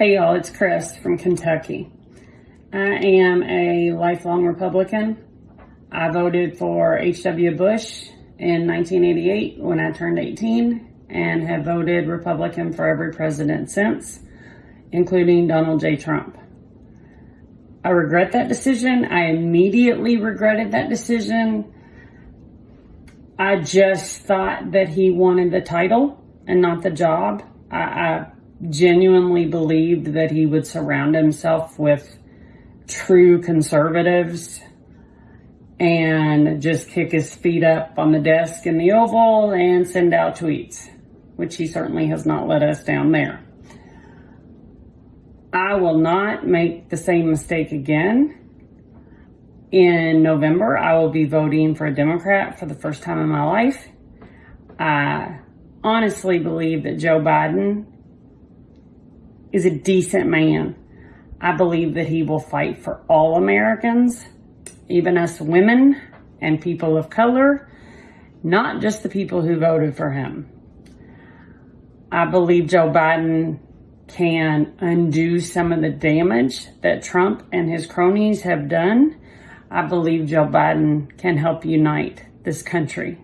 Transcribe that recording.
Hey y'all, it's Chris from Kentucky. I am a lifelong Republican. I voted for H.W. Bush in 1988 when I turned 18 and have voted Republican for every president since, including Donald J. Trump. I regret that decision. I immediately regretted that decision. I just thought that he wanted the title and not the job. I, I genuinely believed that he would surround himself with true conservatives and just kick his feet up on the desk in the Oval and send out tweets, which he certainly has not let us down there. I will not make the same mistake again. In November, I will be voting for a Democrat for the first time in my life. I honestly believe that Joe Biden is a decent man. I believe that he will fight for all Americans, even us women and people of color, not just the people who voted for him. I believe Joe Biden can undo some of the damage that Trump and his cronies have done. I believe Joe Biden can help unite this country.